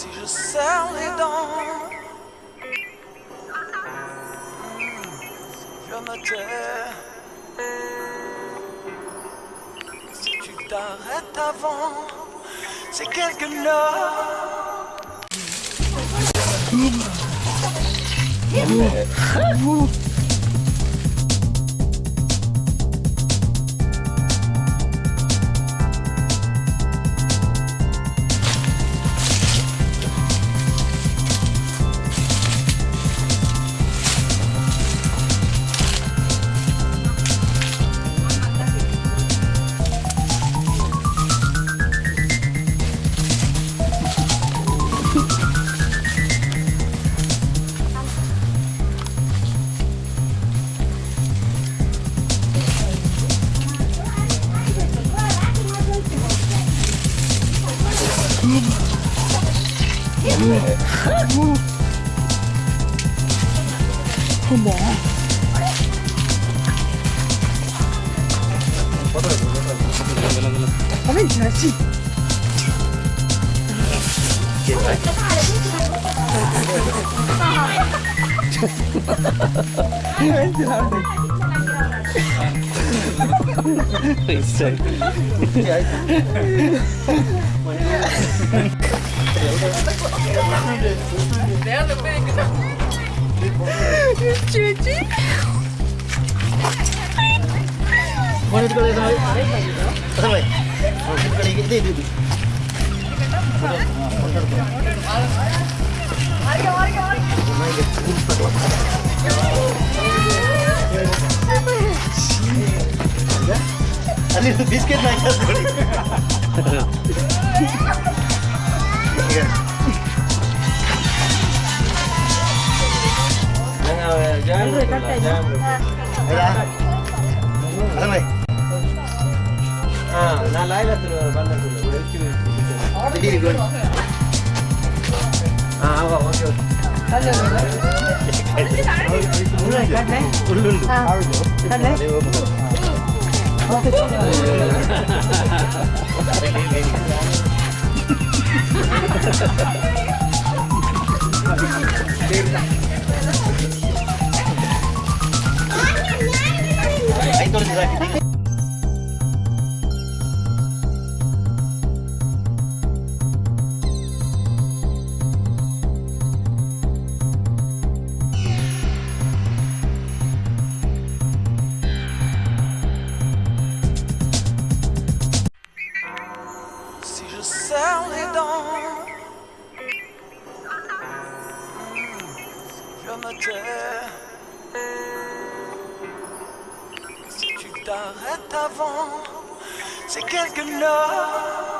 si je serre les dents, je me tais. Si tu t'arrêtes avant, c'est quelque heure. ほぼ。食べんらしい。一切。 내가 덕분이니까 유치유치 Mana tu kalau sama? Sama. Biscuit nak kasih. Đúng rồi, cắt cây nhá. Đây ra. Ăn này. À, nó lấy là từ ban đầu từ đấy chứ. Đi đi luôn. À, vào vào chưa. Cắt lên. Đúng rồi, cắt đấy. Luôn luôn. Cắt đấy. Hãy subscribe cho kênh Ghiền Mì Gõ Để không bỏ lỡ những video hấp dẫn はい、どれで Si tu t'arrêtes avant, c'est quelque note.